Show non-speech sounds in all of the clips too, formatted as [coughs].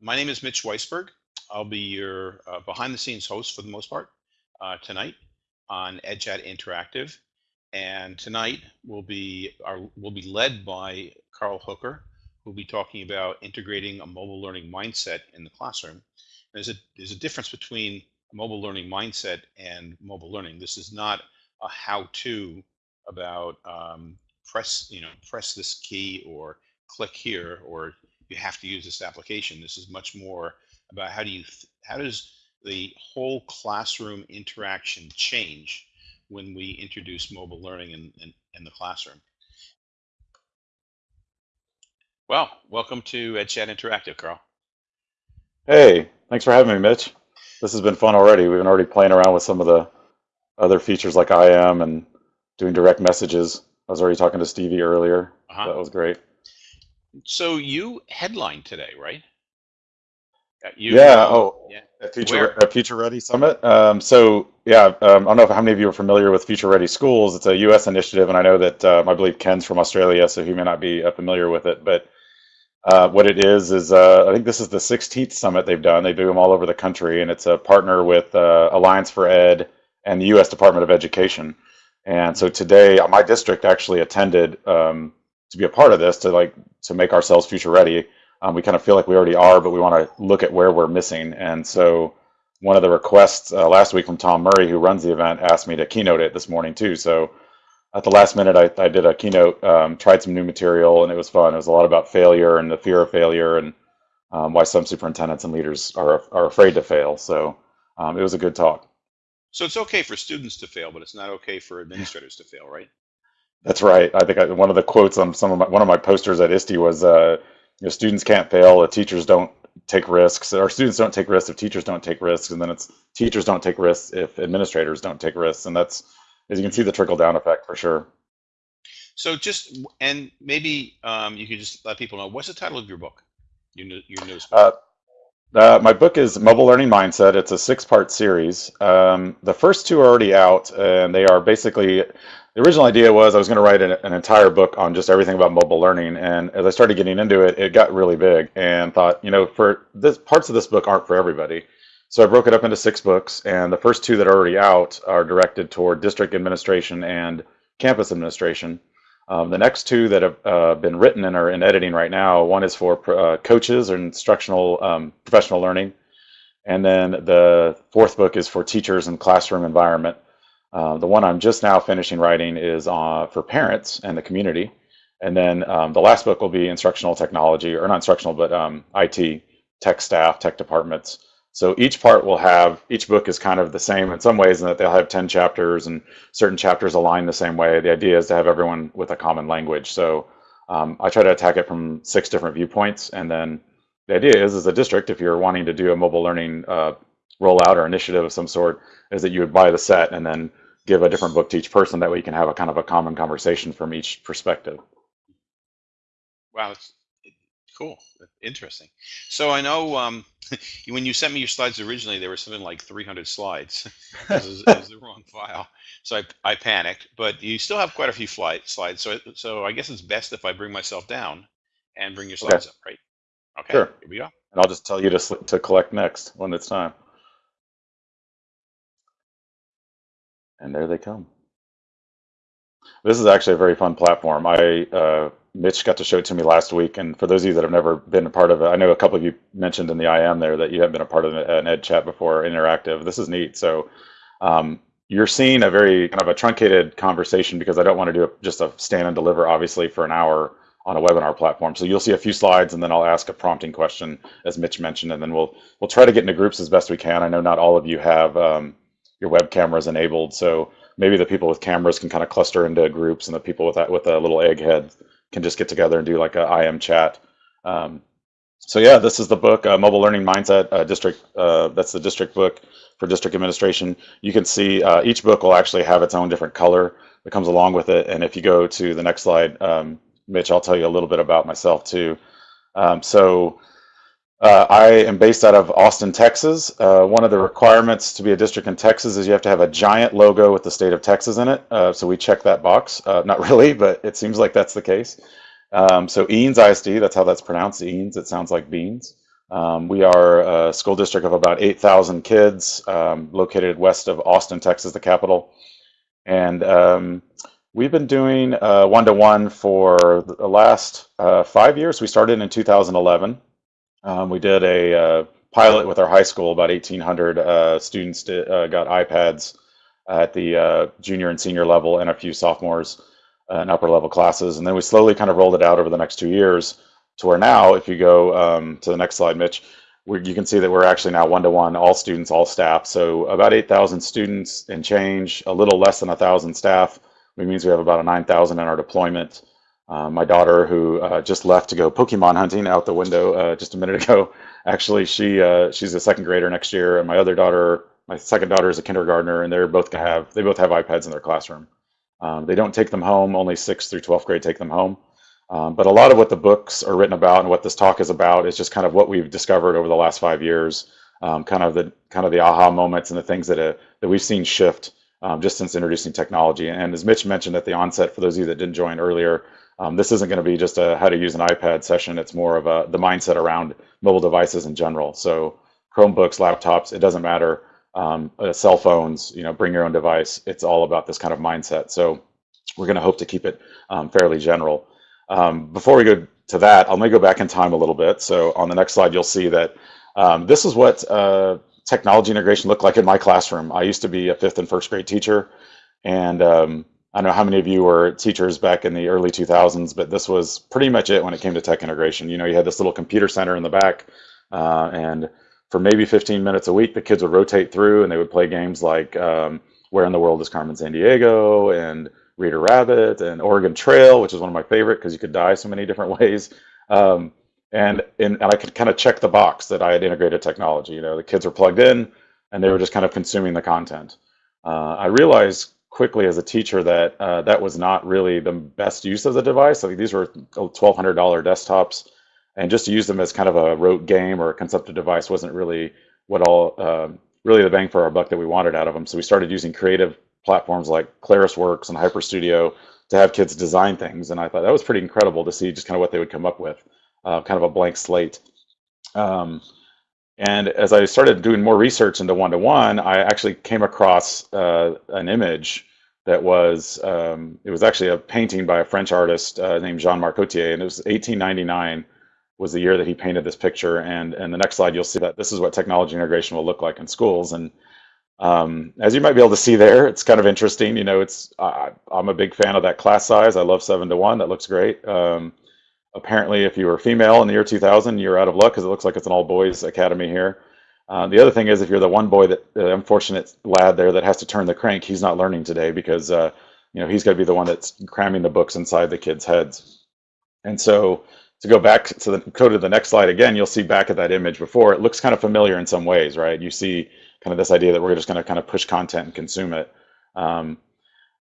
my name is Mitch Weisberg. I'll be your uh, behind the scenes host for the most part uh, tonight on EdChat Interactive. And tonight will be our will be led by Carl Hooker, who'll be talking about integrating a mobile learning mindset in the classroom. There's a there's a difference between mobile learning mindset and mobile learning. This is not a how-to about um, press you know press this key or click here or you have to use this application. This is much more about how do you how does the whole classroom interaction change when we introduce mobile learning in, in, in the classroom. Well, welcome to EdChat Interactive, Carl. Hey, thanks for having me, Mitch. This has been fun already. We've been already playing around with some of the other features like IM and doing direct messages. I was already talking to Stevie earlier. Uh -huh. That was great. So you headline today, right? You, yeah. oh, yeah. At Future at Future Ready Summit. Um, so yeah, um, I don't know if, how many of you are familiar with Future Ready Schools. It's a U.S. initiative, and I know that um, I believe Ken's from Australia, so he may not be uh, familiar with it. But uh, what it is is uh, I think this is the 16th summit they've done. They do them all over the country, and it's a partner with uh, Alliance for Ed and the U.S. Department of Education. And so today, uh, my district actually attended um, to be a part of this to like to make ourselves future ready. Um, we kind of feel like we already are, but we want to look at where we're missing. And so one of the requests uh, last week from Tom Murray, who runs the event, asked me to keynote it this morning too. So at the last minute, I, I did a keynote, um, tried some new material, and it was fun. It was a lot about failure and the fear of failure and um, why some superintendents and leaders are, are afraid to fail. So um, it was a good talk. So it's okay for students to fail, but it's not okay for administrators to fail, right? That's right. I think I, one of the quotes on some of my, one of my posters at ISTE was, uh, you know, students can't fail, if teachers don't take risks, or students don't take risks if teachers don't take risks, and then it's teachers don't take risks if administrators don't take risks, and that's, as you can see, the trickle down effect for sure. So just, and maybe um, you could just let people know, what's the title of your book, your, your newest book? Uh, uh, my book is Mobile Learning Mindset. It's a six-part series. Um, the first two are already out, and they are basically the original idea was I was going to write an, an, entire book on just everything about mobile learning. And as I started getting into it, it got really big and thought, you know, for this parts of this book aren't for everybody. So I broke it up into six books. And the first two that are already out are directed toward district administration and campus administration. Um, the next two that have uh, been written and are in editing right now, one is for uh, coaches or instructional um, professional learning. And then the fourth book is for teachers and classroom environment. Uh, the one I'm just now finishing writing is uh, for parents and the community. And then um, the last book will be instructional technology, or not instructional, but um, IT, tech staff, tech departments. So each part will have, each book is kind of the same in some ways in that they'll have 10 chapters and certain chapters align the same way. The idea is to have everyone with a common language. So um, I try to attack it from six different viewpoints. And then the idea is, as a district, if you're wanting to do a mobile learning uh, rollout or initiative of some sort, is that you would buy the set and then give a different book to each person. That way you can have a kind of a common conversation from each perspective. Wow, cool. Interesting. So I know um, [laughs] when you sent me your slides originally, there were something like 300 slides. [laughs] it, was, it was the [laughs] wrong file. So I, I panicked, but you still have quite a few flight, slides. So, so I guess it's best if I bring myself down and bring your slides okay. up, right? Okay, sure. here we go. And I'll just tell you to, to collect next when it's time. And there they come. This is actually a very fun platform. I uh, Mitch got to show it to me last week, and for those of you that have never been a part of it, I know a couple of you mentioned in the IM there that you have not been a part of an Ed chat before, interactive. This is neat. So um, you're seeing a very kind of a truncated conversation because I don't want to do just a stand and deliver, obviously, for an hour on a webinar platform. So you'll see a few slides, and then I'll ask a prompting question, as Mitch mentioned, and then we'll we'll try to get into groups as best we can. I know not all of you have um, your web cameras enabled. So maybe the people with cameras can kind of cluster into groups, and the people with that with a little egghead can just get together and do like a IM chat. Um, so yeah, this is the book, uh, Mobile Learning Mindset uh, District. Uh, that's the district book for district administration. You can see uh, each book will actually have its own different color that comes along with it. And if you go to the next slide, um, Mitch, I'll tell you a little bit about myself too. Um, so uh, I am based out of Austin, Texas. Uh, one of the requirements to be a district in Texas is you have to have a giant logo with the state of Texas in it. Uh, so we check that box. Uh, not [laughs] really, but it seems like that's the case. Um, so Eanes ISD, that's how that's pronounced, Eanes. It sounds like beans. Um, we are a school district of about 8,000 kids um, located west of Austin, Texas, the capital. And um, we've been doing one to one for the last uh, five years. We started in 2011. Um, we did a uh, pilot with our high school, about 1,800 uh, students did, uh, got iPads at the uh, junior and senior level, and a few sophomores and upper level classes. And then we slowly kind of rolled it out over the next two years to where now, if you go um, to the next slide, Mitch, you can see that we're actually now one-to-one, all students, all staff. So about 8,000 students and change, a little less than 1,000 staff, which means we have about a 9,000 in our deployment. Uh, my daughter, who uh, just left to go Pokemon hunting out the window uh, just a minute [laughs] ago, actually she uh, she's a second grader next year, and my other daughter, my second daughter, is a kindergartner, and they're both have they both have iPads in their classroom. Um, they don't take them home; only sixth through 12th grade take them home. Um, but a lot of what the books are written about and what this talk is about is just kind of what we've discovered over the last five years, um, kind of the kind of the aha moments and the things that uh, that we've seen shift um, just since introducing technology. And as Mitch mentioned at the onset, for those of you that didn't join earlier, um, this isn't going to be just a how to use an iPad session. It's more of a the mindset around mobile devices in general. So Chromebooks, laptops, it doesn't matter. Um, uh, cell phones, you know, bring your own device. It's all about this kind of mindset. So we're going to hope to keep it um, fairly general. Um, before we go to that, I'm going to go back in time a little bit. So on the next slide, you'll see that um, this is what uh, technology integration looked like in my classroom. I used to be a fifth and first grade teacher, and um, I don't know how many of you were teachers back in the early 2000s, but this was pretty much it when it came to tech integration. You know, you had this little computer center in the back, uh, and for maybe 15 minutes a week, the kids would rotate through and they would play games like um, Where in the World is Carmen Sandiego and Reader Rabbit and Oregon Trail, which is one of my favorite because you could die so many different [laughs] ways. Um, and, and, and I could kind of check the box that I had integrated technology. You know, the kids were plugged in and they were just kind of consuming the content. Uh, I realized quickly as a teacher that uh, that was not really the best use of the device. Like these were $1,200 desktops, and just to use them as kind of a rote game or a conceptual device wasn't really what all uh, really the bang for our buck that we wanted out of them. So we started using creative platforms like ClarisWorks and HyperStudio to have kids design things. And I thought that was pretty incredible to see just kind of what they would come up with, uh, kind of a blank slate. Um, and as I started doing more research into one-to-one, I actually came across uh, an image that was, um, it was actually a painting by a French artist uh, named Jean-Marc Gaultier, and it was 1899 was the year that he painted this picture. And, and the next slide, you'll see that this is what technology integration will look like in schools. And um, as you might be able to see there, it's kind of interesting. You know, it's I, am a big fan of that class size. I love seven to one. That looks great. Um, apparently, if you were female in the year 2000, you're out of luck because it looks like it's an all boys academy here. Uh, the other thing is, if you're the one boy that the unfortunate lad there that has to turn the crank, he's not learning today because uh, you know he's got to be the one that's cramming the books inside the kids' heads. And so to go back to the go to the next slide again, you'll see back at that image before. It looks kind of familiar in some ways, right? You see kind of this idea that we're just going to kind of push content and consume it. Um,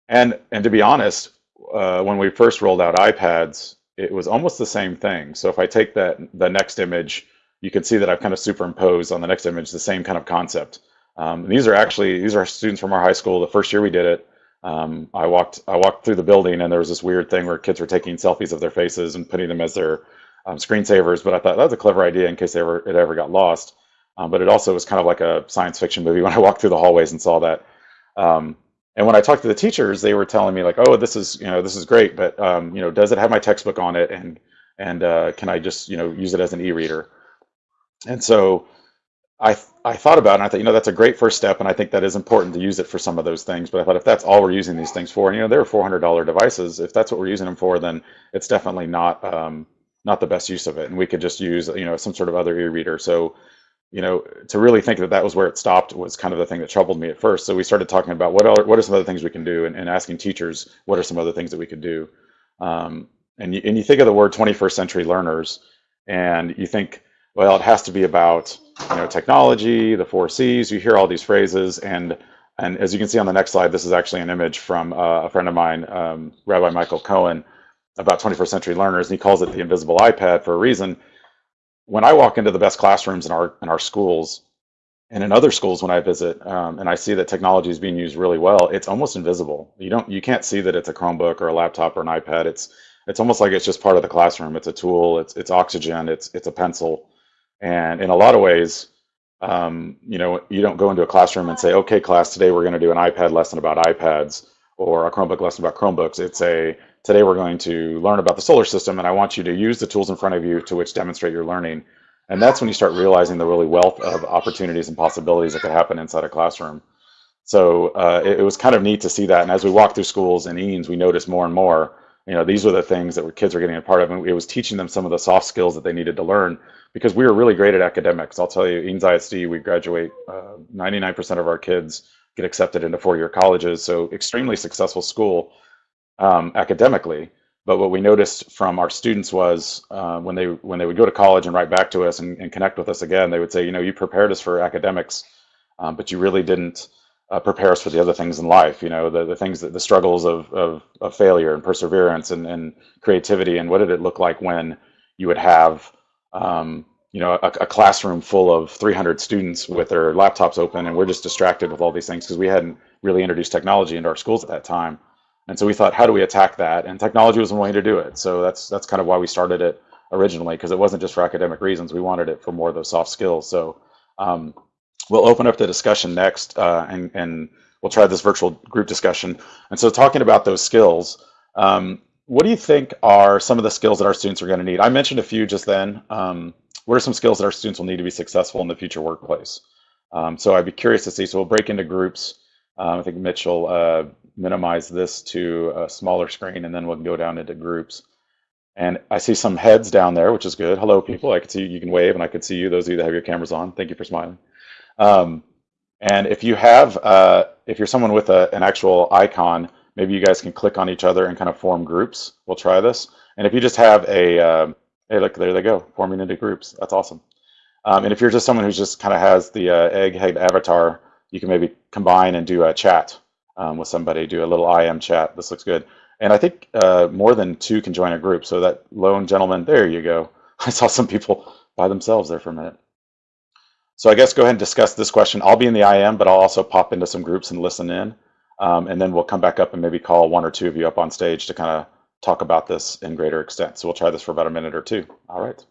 and and to be honest, uh, when we first rolled out iPads, it was almost the same thing. So if I take that the next image, you can see that I've kind of superimposed on the next image the same kind of concept. Um, these are actually these are students from our high school. The first year we did it, um, I walked I walked through the building and there was this weird thing where kids were taking selfies of their faces and putting them as their um, screensavers. But I thought that was a clever idea in case they ever it ever got lost. Um, but it also was kind of like a science fiction movie [laughs] when I walked through the hallways and saw that. And when I talked to the teachers, they were telling me like, "Oh, this is you know this is great, but um, you know, does it have my textbook on it, and and uh, can I just you know use it as an e-reader?" And so I I thought about it, and I thought you know that's a great first step, and I think that is important to use it for some of those things. But I thought if that's all we're using these things for, and you know they're four hundred dollar devices, if that's what we're using them for, then it's definitely not um, not the best use of it, and we could just use you know some sort of other e-reader. So you know, to really think that that was where it stopped was kind of the thing that troubled me at first. So we started talking about what are, what are some other things we can do and, and asking teachers what are some other things that we could do. Um, and, you, and you think of the word 21st century learners and you think, well, it has to be about, you know, technology, the four C's, you hear all these phrases. And, and as you can see on the next slide, this is actually an image from uh, a friend of mine, um, Rabbi Michael Cohen, about 21st century learners. And he calls it the invisible iPad for a reason when I walk into the best classrooms in our in our schools and in other schools when I visit, um, and I see that technology is being used really well, it's almost invisible. You don't you can't see that it's a Chromebook or a laptop or an iPad. It's it's almost like it's just part of the classroom. It's a tool. It's it's oxygen. It's it's a pencil. And in a lot of ways, um, you know, you don't go into a classroom and say, okay, class, today we're going to do an iPad lesson about iPads or a Chromebook lesson about Chromebooks. It's a, today we're going to learn about the solar system and I want you to use the tools in front of you to which demonstrate your learning. And that's when you start realizing the really wealth of opportunities and possibilities that could happen inside a classroom. So uh, it, it, was kind of neat to see that. And as we walked through schools in Eanes, we noticed more and more, you know, these were the things that kids were getting a part of. And it was teaching them some of the soft skills that they needed to learn because we were really great at academics. I'll tell you, Eanes ISD, we graduate 99% uh, of our kids get accepted into four-year colleges, so extremely successful school um, academically. But what we noticed from our students was uh, when they when they would go to college and write back to us and, and, connect with us again, they would say, you know, you prepared us for academics, um, but you really didn't uh, prepare us for the other things in life. You know, the, the things that the struggles of, of, of failure and perseverance and, and creativity and what did it look like when you would have um, you know, a, a, classroom full of 300 students with their laptops open, and we're just distracted with all these things because we hadn't really introduced technology into our schools at that time. And so we thought, how do we attack that? And technology was one way to do it. So that's that's kind of why we started it originally because it wasn't just for academic reasons. We wanted it for more of those soft skills. So um, we'll open up the discussion next, uh, and and we'll try this virtual group discussion. And so talking about those skills. Um, what do you think are some of the skills that our students are going to need? I mentioned a few just then. Um, what are some skills that our students will need to be successful in the future workplace? Um, so I'd be curious to see. So we'll break into groups. Um, I think Mitchell, uh, minimize this to a smaller screen, and then we'll go down into groups. And I see some heads down there, which is good. Hello, people. I can see you. You can wave, and I can see you. Those of you that have your cameras on, thank you for smiling. Um, and if you have, uh, if you're someone with a, an actual icon, maybe you guys can click on each other and kind of form groups. We'll try this. And if you just have a, uh, hey, look, there they go, forming into groups. That's awesome. Um, and if you're just someone who just kind of has the uh, egghead avatar, you can maybe combine and do a chat um, with somebody, do a little IM chat. This looks good. And I think uh, more than two can join a group. So that lone gentleman, there you go. [laughs] I saw some people by themselves there for a minute. So I guess go ahead and discuss this question. I'll be in the IM, but I'll also pop into some groups and listen in. Um, and then we'll come back up and maybe call one or two of you up on stage to kind of talk about this in greater extent. So we'll try this for about a minute or two. All right.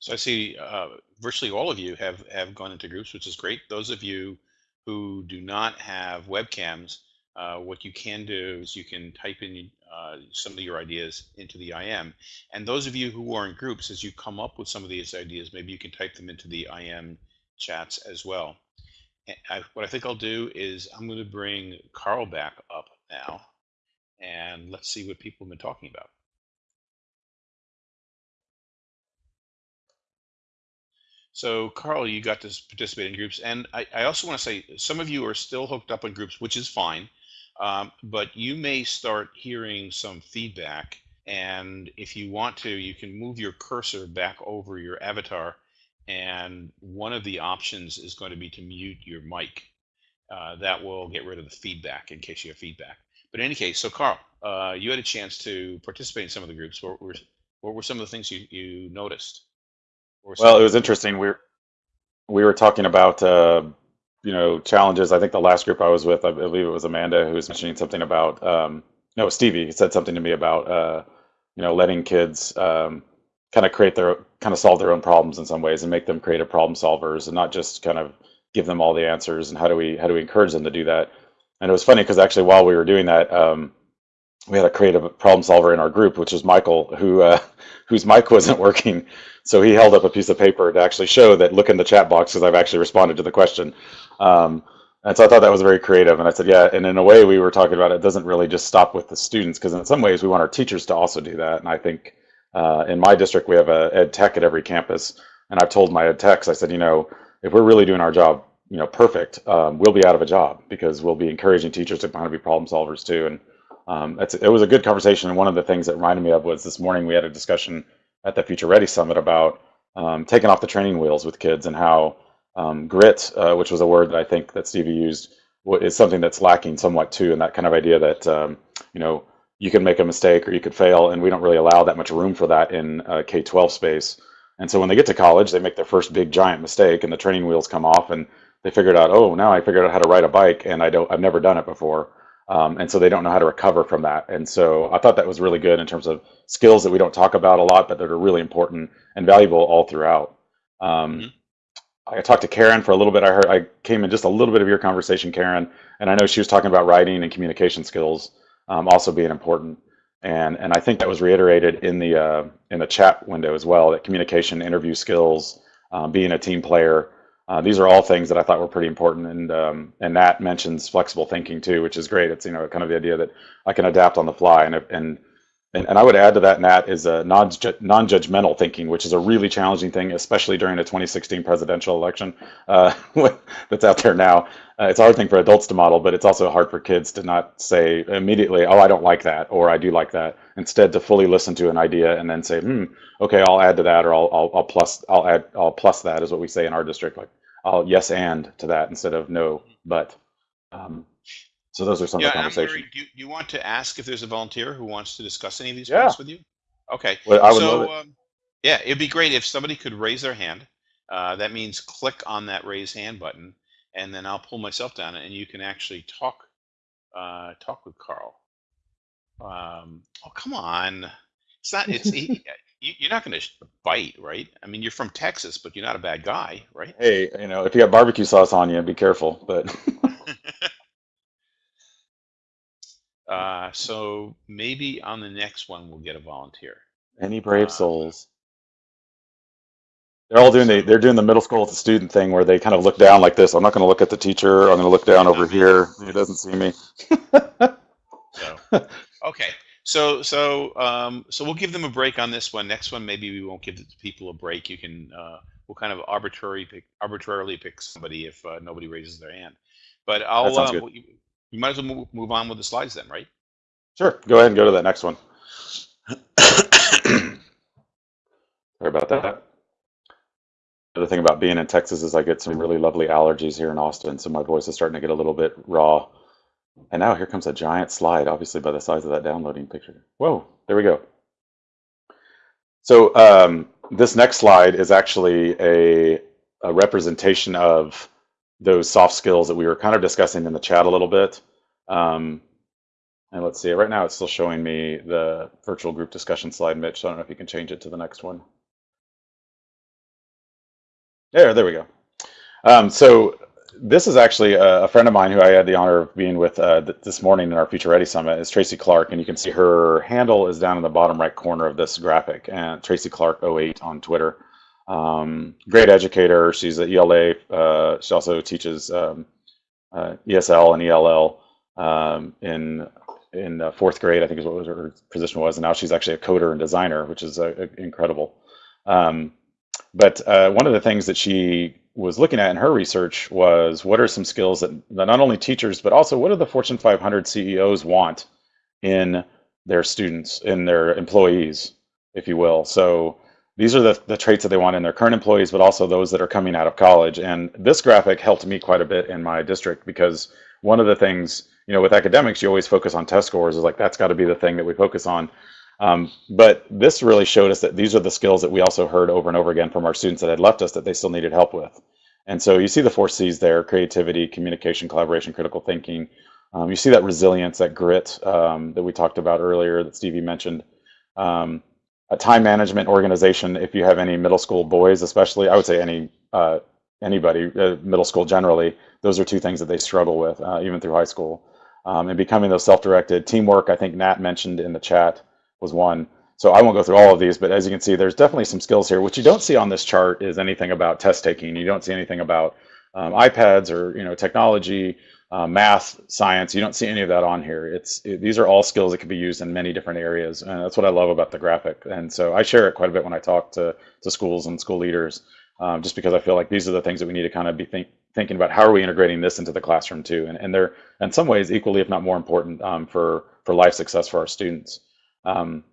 So I see uh, virtually all of you have have gone into groups, which is great. Those of you who do not have webcams, uh, what you can do is you can type in uh, some of your ideas into the IM. And those of you who are in groups, as you come up with some of these ideas, maybe you can type them into the IM chats as well. I, what I think I'll do is I'm going to bring Carl back up now, and let's see what people have been talking about. So, Carl, you got to participate in groups, and I, I also want to say some of you are still hooked up in groups, which is fine, um, but you may start hearing some feedback. And if you want to, you can move your cursor back over your avatar, and one of the options is going to be to mute your mic. Uh, that will get rid of the feedback in case you have feedback. But in any case, so Carl, uh, you had a chance to participate in some of the groups. What were, what were some of the things you, you noticed? Well, it was interesting. We were, we were talking about uh, you know challenges. I think the last group I was with, I believe it was Amanda, who was mentioning something about um, no Stevie said something to me about uh, you know letting kids um, kind of create their kind of solve their own problems in some ways and make them creative problem solvers and not just kind of give them all the answers. And how do we how do we encourage them to do that? and it was funny because actually while we were doing that, um, we had a creative problem solver in our group, which is Michael, who uh, [laughs] whose mic wasn't [laughs] working. So he held up a piece of paper to actually show that look in the chat box because I've actually responded to the question. Um, and so I thought that was very creative. And I said, yeah. And in a way, we were talking about it doesn't really just stop with the students because in some ways we want our teachers to also do that. And I think uh, in my district we have a ed tech at every campus, and I've told my ed techs, I said, you know, if we're really doing our job, you know, perfect, um, we'll be out of a job because we'll be encouraging teachers to kind of be problem solvers too. And um, it was a good conversation. And one of the things that reminded me of was this morning we had a discussion at the Future Ready Summit about um, taking off the training wheels with kids and how um, grit, uh, which was a word that I think that Stevie used, is something that's lacking somewhat too. And that kind of idea that, um, you know, you can make a mistake or you could fail, and we don't really allow that much room for that in uh, K 12 space. And so when they get to college, they make their first big giant mistake and the training wheels come off and they figured out, oh, now I figured out how to ride a bike and I don't, I've never done it before. Um, and so they don't know how to recover from that. And so I thought that was really good in terms of skills that we don't talk about a lot, but that are really important and valuable all throughout. Um, mm-hmm. I talked to Karen for a little bit. I heard I came in just a little bit of your conversation, Karen, and I know she was talking about writing and communication skills um, also being important. And and I think that was reiterated in the uh, in the chat window as well. That communication, interview skills, um, being a team player, uh, these are all things that I thought were pretty important, and um, and Nat mentions flexible thinking too, which is great. It's you know kind of the idea that I can adapt on the fly, and and and, and I would add to that, Nat, is a non non-judgmental thinking, which is a really challenging thing, especially during the 2016 presidential election uh, [laughs] that's out there now. Uh, it's a hard thing for adults to model, but it's also hard for kids to not say immediately, "Oh, I don't like that," or "I do like that." Instead, to fully listen to an idea and then say, "Hmm, okay, I'll add to that," or "I'll I'll, I'll plus I'll add I'll plus that," is what we say in our district. Like I'll yes and to that instead of no but. Um, so those are some yeah, of the conversations. Do you, you, want to ask if there's a volunteer who wants to discuss any of these yeah. points with you? Okay. Well, I would so, love it. Um, yeah, it'd be great if somebody could raise their hand. Uh, that means click on that raise hand button, and then I'll pull myself down, and you can actually talk uh, talk with Carl. Um, oh, come on. It's not. It's [laughs] he, you're not going to bite, right? I mean, you're from Texas, but you're not a bad guy, right? Hey, you know, if you got barbecue sauce on you, be careful. But [laughs] uh, so maybe on the next one we'll get a volunteer. Any brave uh, souls. They're all doing the they're doing the middle school student thing where they kind of look down like this. I'm not going to look at the teacher. I'm going to look down over [laughs] here. He doesn't see me. so, [laughs] okay. So so um, so we'll give them a break on this one. Next one, maybe we won't give the people a break. You can uh, we'll kind of arbitrarily pick arbitrarily pick somebody if uh, nobody raises their hand. But I'll uh, you, you, might as well move, move on with the slides then, right? Sure. Go ahead and go to that next one. [coughs] Sorry about that. The thing about being in Texas is I get some really lovely allergies here in Austin, so my voice is starting to get a little bit raw. And now here comes a giant slide, obviously by the size of that downloading picture. Whoa, there we go. So um, this next slide is actually a, a, representation of those soft skills that we were kind of discussing in the chat a little bit. Um, and let's see, right now it's still showing me the virtual group discussion slide, Mitch. So I don't know if you can change it to the next one. There, there we go. Um, so this is actually a, friend of mine who I had the honor of being with uh, th this morning in our Future Ready Summit is Tracy Clark, and you can see her handle is down in the bottom right corner of this graphic, and Tracy Clark 08 on Twitter. Um, great educator. She's at ELA. Uh, she also teaches um, uh, ESL and ELL um, in in uh, fourth grade, I think is what her position was, and now she's actually a coder and designer, which is uh, incredible. Um, but uh, one of the things that she was looking at in her research was what are some skills that, that not only teachers, but also what do the Fortune 500 CEOs want in their students, in their employees, if you will. So these are the, the traits that they want in their current employees, but also those that are coming out of college. And this graphic helped me quite a bit in my district because one of the things, you know, with academics, you always focus on test scores is like, that's got to be the thing that we focus on. Um, but this really showed us that these are the skills that we also heard over and over again from our students that had left us that they still needed help with. And so you see the four C's there, creativity, communication, collaboration, critical thinking. Um, you see that resilience, that grit um, that we talked about earlier that Stevie mentioned. Um, a time management organization, if you have any middle school boys, especially, I would say any uh, anybody, uh, middle school generally, those are two things that they struggle with, uh, even through high school. Um, and becoming those self-directed teamwork, I think Nat mentioned in the chat was one. So I won't go through all of these, but as you can see, there's definitely some skills here. What you don't see on this chart is anything about test taking. You don't see anything about um, iPads or you know technology, uh, math, science. You don't see any of that on here. It's it, these are all skills that can be used in many different areas, and that's what I love about the graphic. And so I share it quite a bit when I talk to to schools and school leaders, um, just because I feel like these are the things that we need to kind of be think, thinking about. How are we integrating this into the classroom too? And and they're in some ways equally, if not more important, um, for for life success for our students. Um,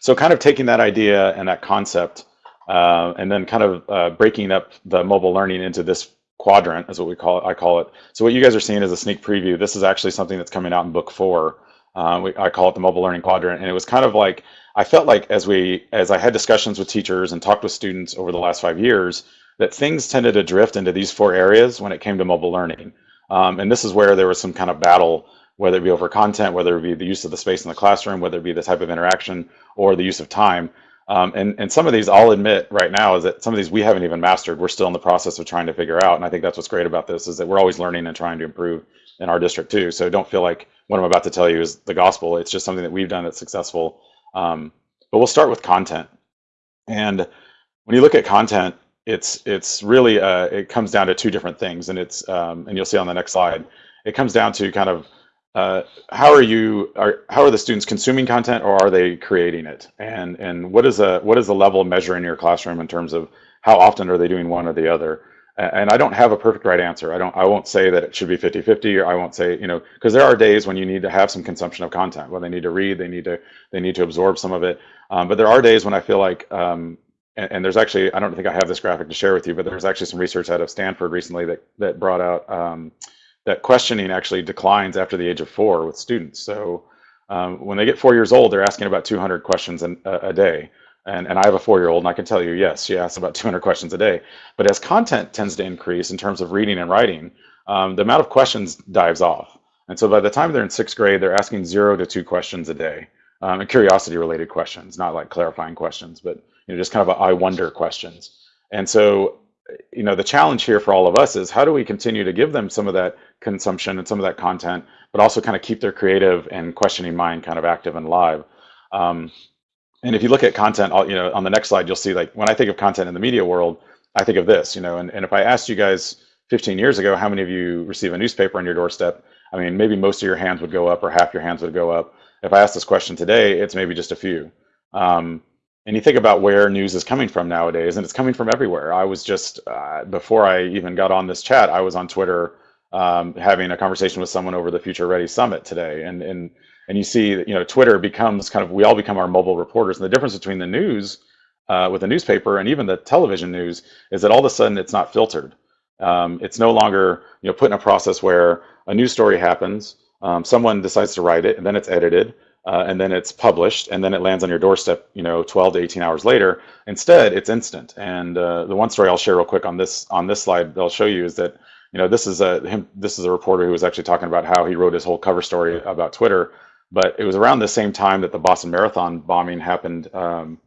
so kind of taking that idea and that concept. Uh, and then kind of uh, breaking up the mobile learning into this quadrant is what we call it. I call it. So what you guys are seeing is a sneak preview. This is actually something that's coming out in book four. Uh, we, I call it the mobile learning quadrant, and it was kind of like I felt like as we as I had discussions with teachers and talked with students over the last five years that things tended to drift into these four areas when it came to mobile learning. Um, and this is where there was some kind of battle, whether it be over content, whether it be the use of the space in the classroom, whether it be the type of interaction or the use of time. Um, and, and some of these, I'll admit right now, is that some of these we haven't even mastered. We're still in the process of trying to figure out. And I think that's what's great about this is that we're always learning and trying to improve in our district too. So don't feel like what I'm about to tell you is the gospel. It's just something that we've done that's successful. Um, but we'll start with content. And when you look at content, it's it's really uh, it comes down to two different things, and it's um, and you'll see on the next slide. It comes down to kind of uh, how are you are how are the students consuming content or are they creating it? And and what is a what is the level of measure in your classroom in terms of how often are they doing one or the other? And i don't have a perfect right answer. I don't i won't say that it should be 50 50 or i won't say you know because there are days when you need to have some consumption of content when they need to read they need to they need to absorb some of it. Um, but there are days when i feel like um, and, and, there's actually i don't think i have this graphic to share with you but there's actually some research out of stanford recently that that brought out um, that questioning actually declines after the age of four with students. So um, when they get four years old, they're asking about 200 questions a, a, day. And, and I have a four-year-old, and I can tell you, yes, she asks about 200 questions a day. But as content tends to increase in terms of reading and writing, um, the amount of questions dives off. And so by the time they're in sixth grade, they're asking zero to two questions a day, um, and curiosity-related questions, not like clarifying questions, but you know, just kind of a, I wonder questions. And so you know, the challenge here for all of us is how do we continue to give them some of that consumption and some of that content, but also kind of keep their creative and questioning mind kind of active and live. Um, and if you look at content, you know, on the next slide, you'll see like when I think of content in the media world, I think of this, you know, and, and if I asked you guys 15 years ago, how many of you receive a newspaper on your doorstep? I mean, maybe most of your hands would go up or half your hands would go up. If I asked this question today, it's maybe just a few. Um, and you think about where news is coming from nowadays, and it's coming from everywhere. I was just, uh, before I even got on this chat, I was on Twitter um, having a conversation with someone over the Future Ready Summit today. And, and, and you see, you know, Twitter becomes kind of, we all become our mobile reporters. And the difference between the news uh, with a newspaper and even the television news is that all of a sudden it's not filtered. Um, it's no longer, you know, put in a process where a news story happens, um, someone decides to write it, and then it's edited, uh, and then it's published, and then it lands on your doorstep, you know, 12 to 18 hours later. Instead, it's instant. And uh, the one story I'll share real quick on this on this slide, they'll show you is that, you know, this is a him. This is a reporter who was actually talking about how he wrote his whole cover story about Twitter. But it was around the same time that the Boston Marathon bombing happened, um,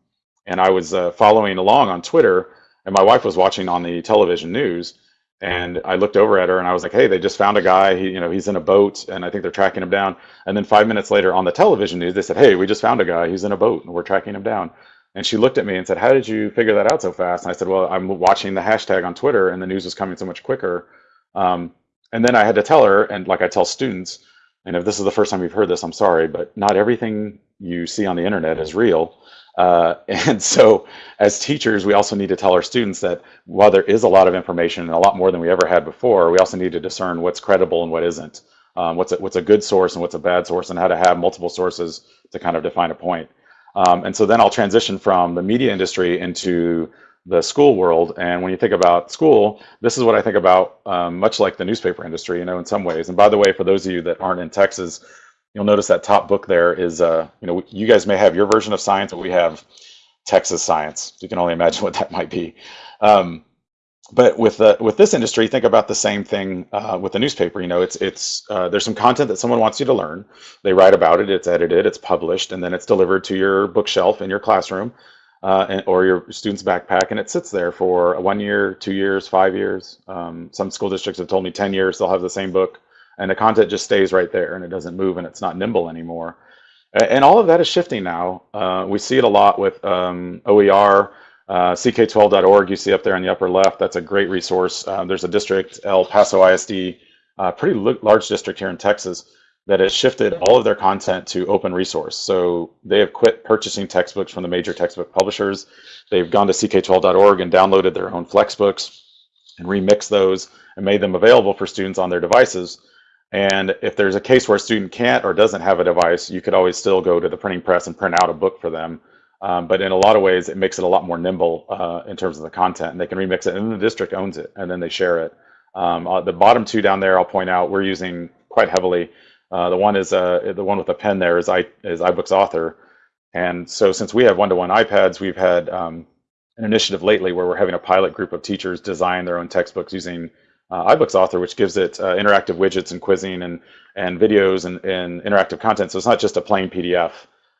and I was uh, following along on Twitter, and my wife was watching on the television news and I looked over at her and I was like, "Hey, they just found a guy. He, you know, he's in a boat, and I think they're tracking him down." And then five minutes later, on the television news, they said, "Hey, we just found a guy. He's in a boat, and we're tracking him down." And she looked at me and said, "How did you figure that out so fast?" And I said, "Well, I'm watching the hashtag on Twitter, and the news was coming so much quicker." Um, and then I had to tell her, and like I tell students, and if this is the first time you've heard this, I'm sorry, but not everything you see on the internet is real. Uh, [laughs] and so as teachers, we also need to tell our students that while there is a lot of information and a lot more than we ever had before, we also need to discern what's credible and what isn't. Um, what's, a, what's a good source and what's a bad source and how to have multiple sources to kind of define a point. Um, and so then I'll transition from the media industry into the school world. And when you think about school, this is what I think about, um, much like the newspaper industry, you know, in some ways. And by the way, for those of you that aren't in Texas, you'll notice that top book there is, uh, you know, you guys may have your version of science, but we have Texas science. You can only imagine [laughs] what that might be. Um, but with the, with this industry, think about the same thing uh, with the newspaper. You know, it's it's uh, there's some content that someone wants you to learn. They write about it. It's edited. It's published, and then it's delivered to your bookshelf in your classroom. uh, and, or your student's backpack, and it sits there for one year, two years, five years. Um, some school districts have told me 10 years they'll have the same book, and the content just stays right there and it doesn't move and it's not nimble anymore. And all of that is shifting now. Uh, we see it a lot with um, OER, uh, ck12.org, you see up there in the upper left. That's a great resource. Uh, there's a district, El Paso ISD, uh, pretty large district here in Texas, that has shifted all of their content to open resource. So they have quit purchasing textbooks from the major textbook publishers. They've gone to ck12.org and downloaded their own flexbooks and remixed those and made them available for students on their devices. And if there's a case where a student can't or doesn't have a device, you could always still go to the printing press and print out a book for them. Um, but in a lot of ways, it makes it a lot more nimble uh, in terms of the content. And they can remix it, and the district owns it, and then they share it. Um, uh, the bottom two down there, I'll point out, we're using quite heavily. Uh, the one is uh, the one with the pen there is, I, is iBooks Author. And so since we have one-to-one iPads, we've had um, an initiative lately where we're having a pilot group of teachers design their own textbooks using uh, iBooks Author, which gives it uh, interactive widgets and quizzing and, and videos and, and interactive content. So it's not just a plain PDF.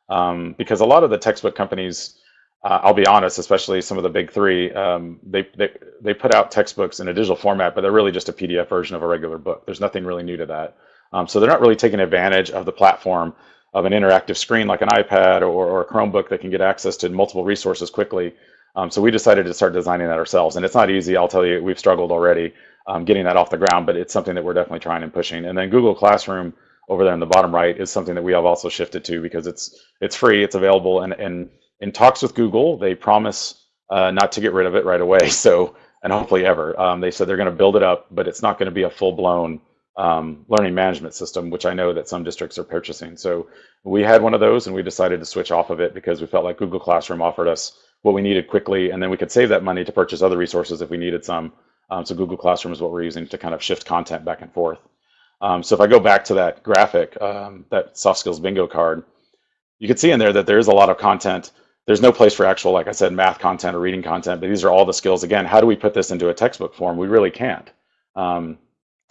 Um, because a lot of the textbook companies, uh, I'll be honest, especially some of the big three, um, they, they, they put out textbooks in a digital format, but they're really just a PDF version of a regular book. There's nothing really new to that. Um, so they're not really taking advantage of the platform of an interactive screen like an iPad or, or a Chromebook that can get access to multiple resources quickly. Um, so we decided to start designing that ourselves. And it's not easy, I'll tell you, we've struggled already um, getting that off the ground, but it's something that we're definitely trying and pushing. And then Google Classroom over there in the bottom right is something that we have also shifted to because it's it's free, it's available, and and in talks with Google, they promise uh, not to get rid of it right away. [laughs] So and hopefully ever, um, they said they're going to build it up, but it's not going to be a full blown um, learning management system, which I know that some districts are purchasing. So we had one of those, and we decided to switch off of it because we felt like Google Classroom offered us what we needed quickly, and then we could save that money to purchase other resources if we needed some. Um, so Google Classroom is what we're using to kind of shift content back and forth. Um, so if I go back to that graphic, um, that soft skills bingo card, you can see in there that there is a lot of content. There's no place for actual, like I said, math content or reading content, but these are all the skills. Again, how do we put this into a textbook form? We really can't. Um,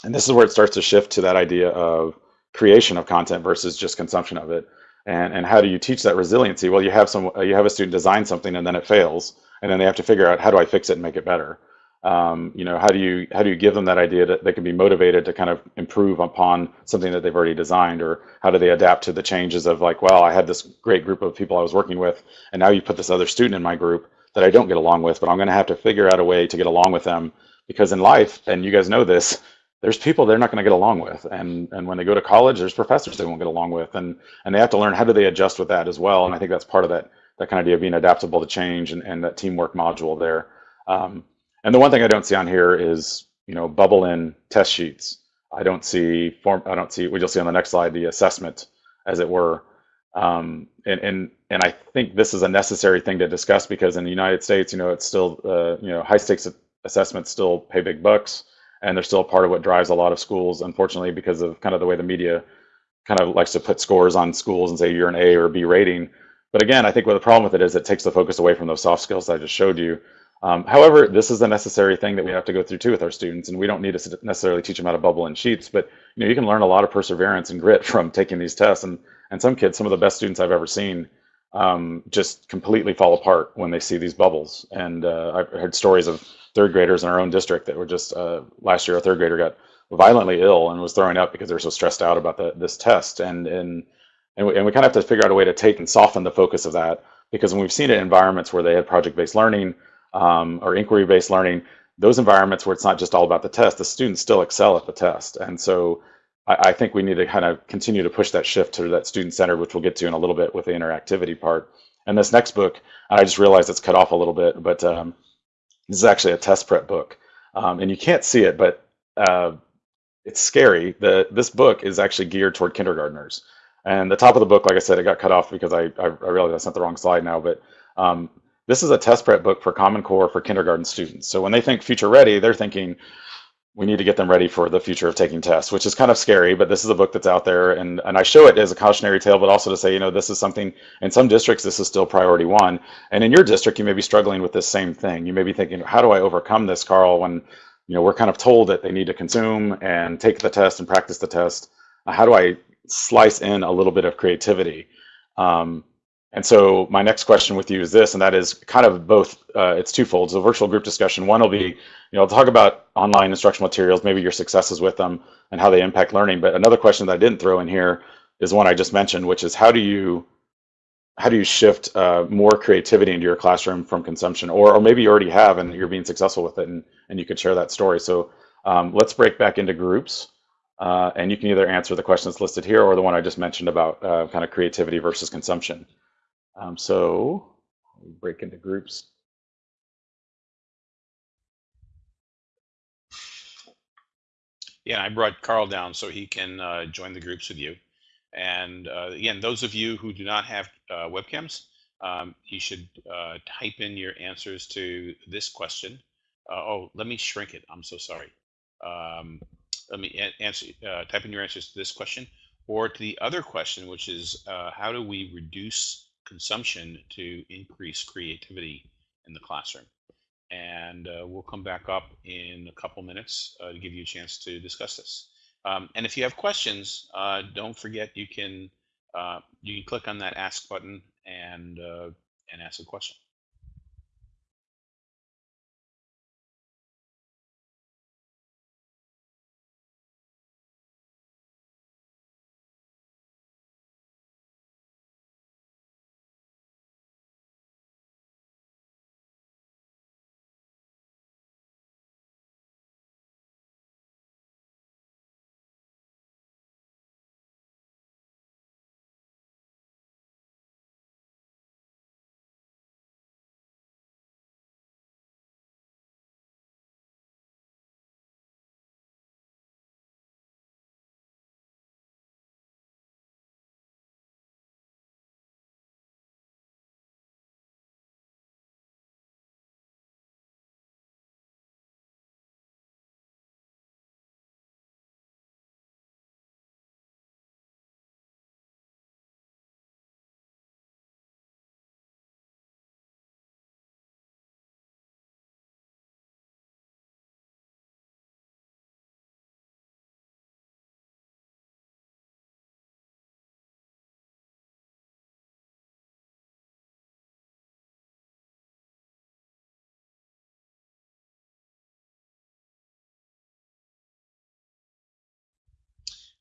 and this is where it starts to shift to that idea of creation of content versus just consumption of it. And, and how do you teach that resiliency? Well, you have some, you have a student design something and then it fails, and then they have to figure out how do I fix it and make it better um, you know, how do you how do you give them that idea that they can be motivated to kind of improve upon something that they've already designed, or how do they adapt to the changes of like, well, I had this great group of people I was working with, and now you put this other student in my group that I don't get along with, but I'm going to have to figure out a way to get along with them. Because in life, and you guys know this, there's people they're not going to get along with, and and when they go to college, there's professors they won't get along with, and and they have to learn how do they adjust with that as well, and I think that's part of that that kind of idea of being adaptable to change and, and that teamwork module there. Um, and the one thing I don't see on here is, you know, bubble in test sheets. I don't see form. I don't see. We will see on the next slide the assessment, as it were. Um, and and and I think this is a necessary thing to discuss because in the United States, you know, it's still uh, you know high stakes assessments still pay big bucks, and they're still part of what drives a lot of schools. Unfortunately, because of kind of the way the media kind of likes to put scores on schools and say you're an A or B rating. But again, I think what the problem with it is it takes the focus away from those soft skills that I just showed you. Um, however, this is a necessary thing that we have to go through too with our students, and we don't need to necessarily teach them how to bubble in sheets, but you know, you can learn a lot of perseverance and grit [laughs] from taking these tests. And and some kids, some of the best students I've ever seen, um, just completely fall apart when they see these bubbles. And uh, I've heard stories of third graders in our own district that were just uh, last year a third grader got violently ill and was throwing up because they were so stressed out about the, this test. And and and we, and we kind of have to figure out a way to take and soften the focus of that because when we've seen it in environments where they had project-based learning um, or inquiry-based learning, those environments where it's not just all about the test, the students still excel at the test. And so I, I think we need to kind of continue to push that shift to that student center, which we'll get to in a little bit with the interactivity part. And this next book, I just realized it's cut off a little bit, but um, this is actually a test prep book. Um, and you can't see it, but uh, it's scary. The, this book is actually geared toward kindergartners. And the top of the book, like I said, it got cut off because I, I, I realized I sent the wrong slide now, but um, this is a test prep book for Common Core for kindergarten students. So when they think future ready, they're thinking we need to get them ready for the future of taking tests, which is kind of scary, but this is a book that's out there. And, and I show it as a cautionary tale, but also to say, you know, this is something in some districts, this is still priority one. And in your district, you may be struggling with this same thing. You may be thinking, how do I overcome this, Carl, when, you know, we're kind of told that they need to consume and take the test and practice the test. How do I slice in a little bit of creativity? Um, And so my next question with you is this, and that is kind of both, uh, it's twofold. So virtual group discussion, one will be, you know, I'll talk about online instructional materials, maybe your successes with them and how they impact learning. But another question that I didn't throw in here is one I just mentioned, which is how do you, how do you shift uh, more creativity into your classroom from consumption? Or, or maybe you already have and you're being successful with it and, and you could share that story. So um, let's break back into groups. Uh, and you can either answer the questions listed here or the one I just mentioned about uh, kind of creativity versus consumption. Um, so we break into groups. Yeah, I brought Carl down so he can uh, join the groups with you. And uh, again, those of you who do not have uh, webcams, um, you should uh, type in your answers to this question. Uh, oh, let me shrink it. I'm so sorry. Um, let me answer, uh, type in your answers to this question or to the other question, which is how do we reduce consumption to increase creativity in the classroom? and uh, we'll come back up in a couple minutes uh, to give you a chance to discuss this. Um, and if you have questions, uh, don't forget you can uh, you can click on that ask button and uh, and ask a question.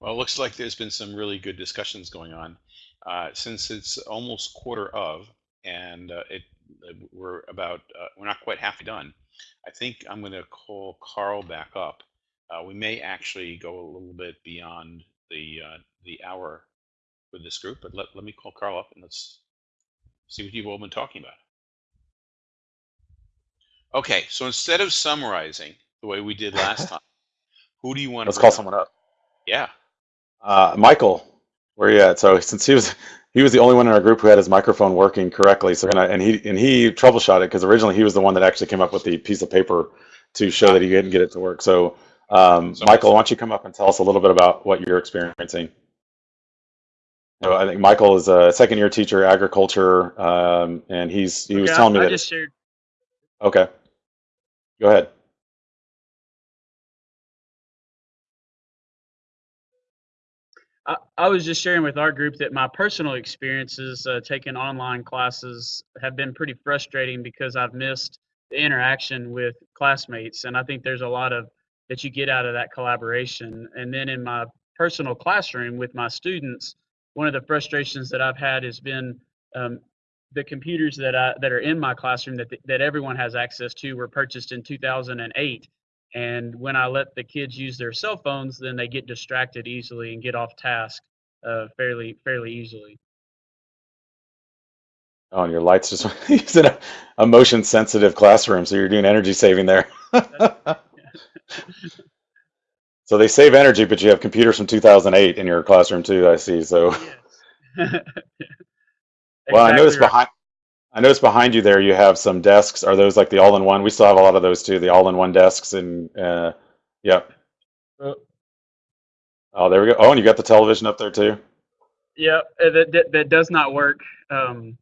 Well, it looks like there's been some really good discussions going on. Uh, since it's almost quarter of, and uh, it we're about uh, we're not quite halfway done. I think I'm going to call Carl back up. Uh, we may actually go a little bit beyond the uh, the hour with this group, but let, let me call Carl up and let's see what you've all been talking about. Okay, so instead of summarizing the way we did last [laughs] time, who do you want Let's to call bring up? someone up. Yeah. Uh, Michael, where are you at? So since he was he was the only one in our group who had his microphone working correctly, so and, I, and he and he troubleshot it because originally he was the one that actually came up with the piece of paper to show that he didn't get it to work. So, um, So Michael, why don't you come up and tell us a little bit about what you're experiencing? So I think Michael is a second year teacher, agriculture, um, and he's he was Okay, telling me I, I that. just shared. Okay, go ahead. I, I was just sharing with our group that my personal experiences uh, taking online classes have been pretty frustrating because I've missed the interaction with classmates, and I think there's a lot of that you get out of that collaboration. And then in my personal classroom with my students, one of the frustrations that I've had has been um, the computers that I that are in my classroom that that everyone has access to were purchased in 2008 and when I let the kids use their cell phones, then they get distracted easily and get off task uh, fairly fairly easily. Oh, and your lights just [laughs] he's in a, a motion sensitive classroom, so you're doing energy saving there. [laughs] [laughs] So they save energy, but you have computers from 2008 in your classroom too, I see. So, Yes. well, I noticed right. behind I noticed behind you there you have some desks. Are those like the all-in-one? We still have a lot of those too, the all-in-one desks and uh yep. Uh, Oh, there we go. Oh, and you got the television up there too. Yeah, uh, that, that that does not work. Um,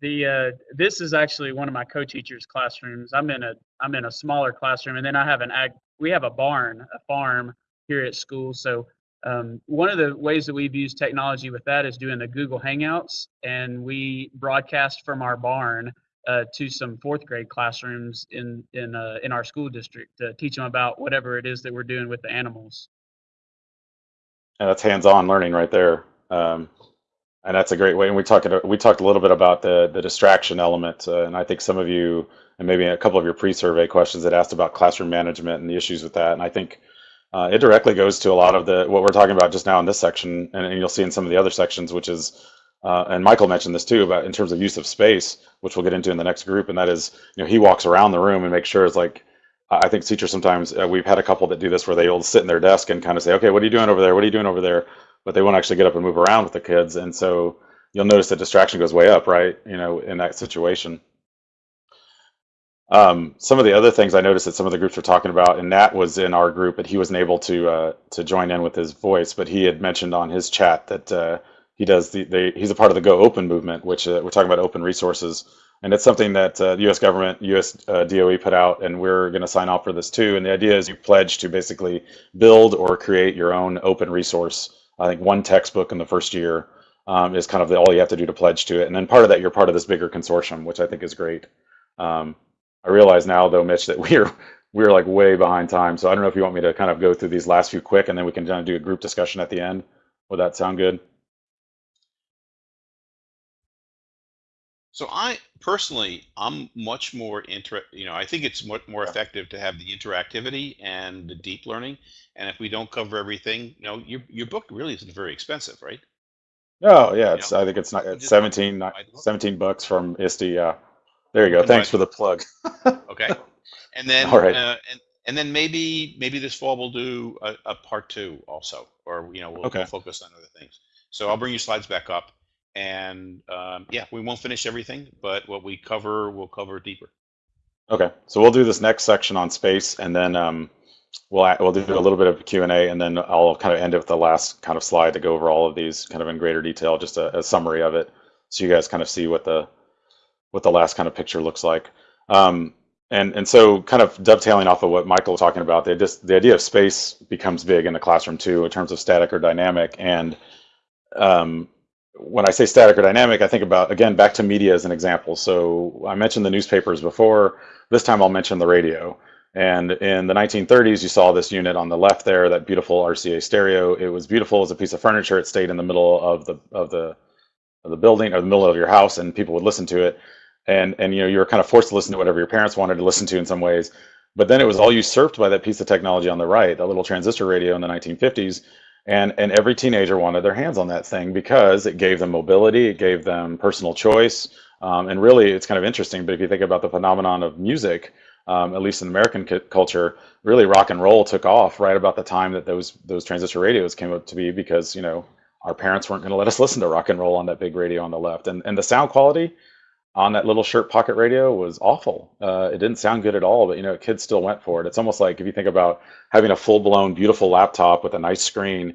the uh, this is actually one of my co-teachers' classrooms. I'm in a I'm in a smaller classroom, and then I have an ag. We have a barn, a farm here at school, so Um, one of the ways that we've used technology with that is doing the Google Hangouts, and we broadcast from our barn uh, to some fourth grade classrooms in in uh, in our school district to teach them about whatever it is that we're doing with the animals. And that's hands-on learning right there. Um, and that's a great way. And we talked we talked a little bit about the the distraction element, uh, and I think some of you and maybe a couple of your pre-survey questions that asked about classroom management and the issues with that. And I think uh, it directly goes to a lot of the what we're talking about just now in this section, and, and you'll see in some of the other sections, which is uh, and Michael mentioned this too about in terms of use of space, which we'll get into in the next group, and that is you know he walks around the room and makes sure it's like I think teachers sometimes uh, we've had a couple that do this where they'll sit in their desk and kind of say, okay, what are you doing over there? What are you doing over there? but they won't actually get up and move around with the kids. And so you'll notice the distraction goes way up, right? You know, in that situation. Um, some of the other things I noticed that some of the groups were talking about, and Nat was in our group, but he wasn't able to uh, to join in with his voice. But he had mentioned on his chat that uh, he does the, the he's a part of the Go Open movement, which uh, we're talking about open resources, and it's something that uh, the U.S. government, U.S. Uh, DOE put out, and we're going to sign off for this too. And the idea is you pledge to basically build or create your own open resource I think one textbook in the first year um, is kind of the, all you have to do to pledge to it. And then part of that, you're part of this bigger consortium, which I think is great. Um, I realize now, though, Mitch, that [laughs] we're we're like way behind time. So I don't know if you want me to kind of go through these last few quick, and then we can kind of do a group discussion at the end. Would that sound good? So I personally, I'm much more inter. You know, I think it's much more effective to have the interactivity and the deep learning. And if we don't cover everything, you know, your your book really isn't very expensive, right? No, yeah, You it's know, I think it's not it's just 17, buy ni- the book. 17 bucks from ISTE. Yeah, there you go. Thanks for the plug. [laughs] Okay. And then All right. uh, and and then maybe maybe this fall we'll do a, a part two also, or you know we'll, Okay. we'll focus on other things. So I'll bring your slides back up, and um, yeah, we won't finish everything, but what we cover we'll cover deeper. Okay, so we'll do this next section on space, and then um, we'll we'll do a little bit of Q and A, and then I'll kind of end it with the last kind of slide to go over all of these kind of in greater detail, just a, a summary of it, so you guys kind of see what the what the last kind of picture looks like. Um, and and so kind of dovetailing off of what Michael was talking about, the just the idea of space becomes big in the classroom too, in terms of static or dynamic. And um, when I say static or dynamic, I think about again back to media as an example. So I mentioned the newspapers before. This time I'll mention the radio. And in the 1930s, you saw this unit on the left there, that beautiful RCA stereo. It was beautiful as a piece of furniture. It stayed in the middle of the of the of the building or the middle of your house, and people would listen to it. And and you know you were kind of forced to listen to whatever your parents wanted to listen to in some ways. But then it was all usurped by that piece of technology on the right, that little transistor radio in the 1950s. And and every teenager wanted their hands on that thing because it gave them mobility, it gave them personal choice. Um, and really, it's kind of interesting. But if you think about the phenomenon of music, um, at least in American culture, really rock and roll took off right about the time that those those transistor radios came up to be because you know our parents weren't going to let us [laughs] listen to rock and roll on that big radio on the left, and and the sound quality on that little shirt pocket radio was awful. Uh, it didn't sound good at all, but you know kids still went for it. It's almost like if you think about having a full blown beautiful laptop with a nice screen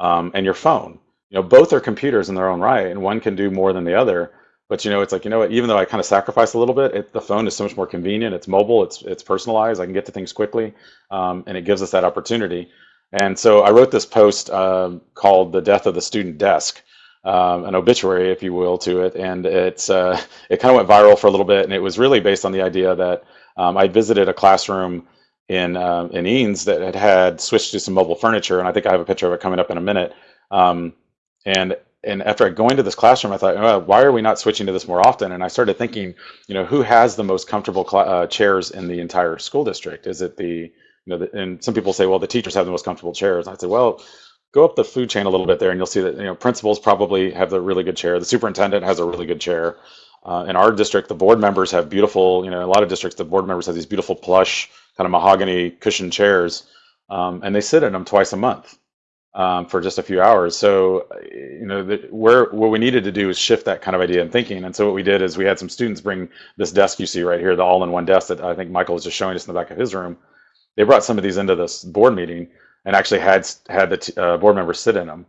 um, and your phone. You know, both are computers in their own right, and one can do more than the other. But you know, it's like you know what? Even though I kind of sacrifice a little bit, it, the phone is so much more convenient. It's mobile. It's it's personalized. I can get to things quickly, um, and it gives us that opportunity. And so I wrote this post um, called "The Death of the Student Desk," um, an obituary, if you will, to it. And it's uh, [laughs] it kind of went viral for a little bit, and it was really based on the idea that um, I visited a classroom in um, in Eanes that had had switched to some mobile furniture, and I think I have a picture of it coming up in a minute. Um, and and after going to this classroom, I thought, oh, why are we not switching to this more often? And I started thinking, you know, who has the most comfortable uh, chairs in the entire school district? Is it the, you know, the, and some people say, well, the teachers have the most comfortable chairs. And I said, well, go up the food chain a little bit there, and you'll see that, you know, principals probably have a really good chair. The superintendent has a really good chair. Uh, in our district, the board members have beautiful, you know, a lot of districts, the board members have these beautiful plush, kind of mahogany cushioned chairs, um, and they sit in them twice a month um, for just a few hours. So, you know, the, where what we needed to do is shift that kind of idea and thinking. And so what we did is we had some students bring this desk you see right here, the all-in-one desk that I think Michael was just showing us in the back of his room. They brought some of these into this board meeting and actually had had the uh, board members sit in them.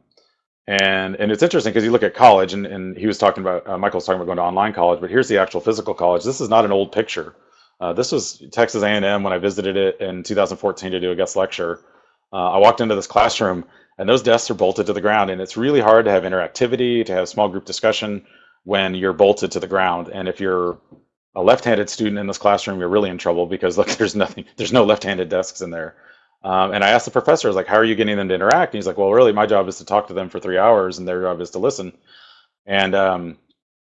And and it's interesting because you look at college, and, and he was talking about uh, Michael was talking about going to online college, but here's the actual physical college. This is not an old picture. Uh, this was Texas A&M when I visited it in 2014 to do a guest lecture. Uh, I walked into this classroom and those desks are bolted to the ground, and it's really hard to have interactivity, to have small group discussion when you're bolted to the ground. And if you're a left-handed student in this classroom, you're really in trouble because look, [laughs] there's nothing, there's no left-handed desks in there. Um, and I asked the professor, I was like, how are you getting them to interact? And he's like, well, really, my job is to talk to them for three hours, and their job is to listen. And um,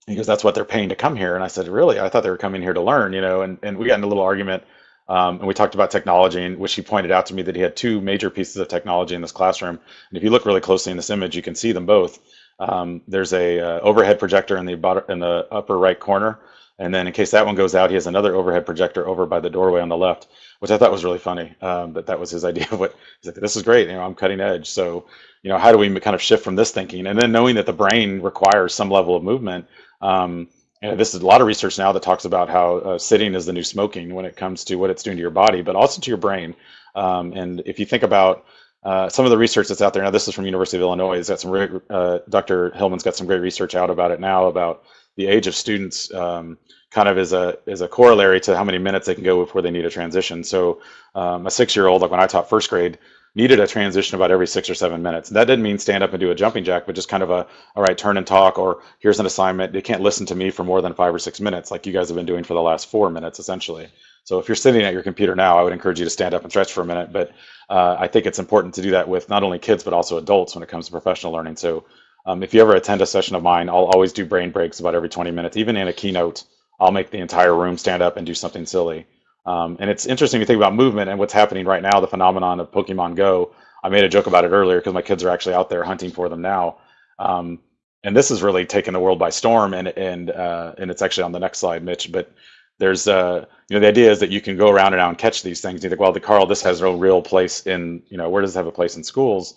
he goes, that's what they're paying to come here. And I said, really? I thought they were coming here to learn, you know. And and we got in a little argument, um, and we talked about technology, in which he pointed out to me that he had two major pieces of technology in this classroom. And if you look really closely in this image, you can see them both. Um, there's a uh, overhead projector in the bottom, in the upper right corner, and then in case that one goes out, he has another overhead projector over by the doorway on the left, which I thought was really funny. Um, but that was his idea of what he's like, this is great. You know, I'm cutting edge. So, you know, how do we kind of shift from this thinking? And then knowing that the brain requires some level of movement. Um, and this is a lot of research now that talks about how uh, sitting is the new smoking when it comes to what it's doing to your body, but also to your brain. Um, and if you think about uh, some of the research that's out there now, this is from University of Illinois. Has got some uh, Dr. Hillman's got some great research out about it now about the age of students um, kind of is a is a corollary to how many minutes they can go before they need a transition. So um, a six year old, like when I taught first grade, needed a transition about every six or seven minutes. That didn't mean stand up and do a jumping jack, but just kind of a all right, turn and talk, or here's an assignment. They can't listen to me for more than five or six minutes, like you guys have been doing for the last four minutes, essentially. So if you're sitting at your computer now, I would encourage you to stand up and stretch for a minute. But uh, I think it's important to do that with not only kids but also adults when it comes to professional learning. So um, if you ever attend a session of mine, I'll always do brain breaks about every 20 minutes. Even in a keynote, I'll make the entire room stand up and do something silly. Um, and it's interesting to think about movement and what's happening right now, the phenomenon of Pokemon Go. I made a joke about it earlier because my kids are actually out there hunting for them now. Um, and this has really taken the world by storm. And and uh, and it's actually on the next slide, Mitch. But there's uh, you know the idea is that you can go around and out and catch these things. And you think, well, the Carl, this has no real place in you know where does it have a place in schools?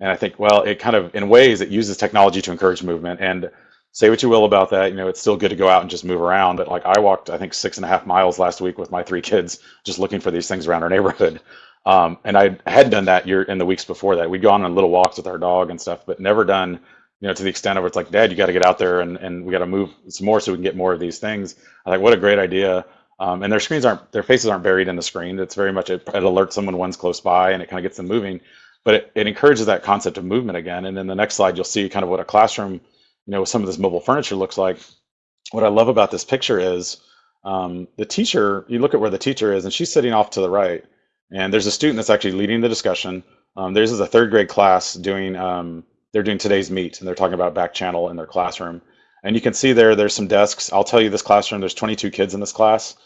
And I think, well, it kind of, in ways, it uses technology to encourage movement. And say what you will about that, you know, it's still good to go out and just move around. But like I walked, I think six and a half miles last week with my three kids, just looking for these things around our neighborhood. Um, and I had done that year in the weeks before that. We'd gone on little walks with our dog and stuff, but never done, you know, to the extent of it's like, Dad, you got to get out there and, and we got to move some more so we can get more of these things. I like, what a great idea. Um, and their screens aren't, their faces aren't buried in the screen. It's very much, it, it alerts someone one's close by and it kind of gets them moving but it, it encourages that concept of movement again. And then the next slide, you'll see kind of what a classroom, you know, with some of this mobile furniture looks like. What I love about this picture is um, the teacher, you look at where the teacher is and she's sitting off to the right. And there's a student that's actually leading the discussion. Um, there's a third grade class doing, um, they're doing TodaysMeet and they're talking about back channel in their classroom. And you can see there, there's some desks. I'll tell you this classroom, there's 22 kids in this class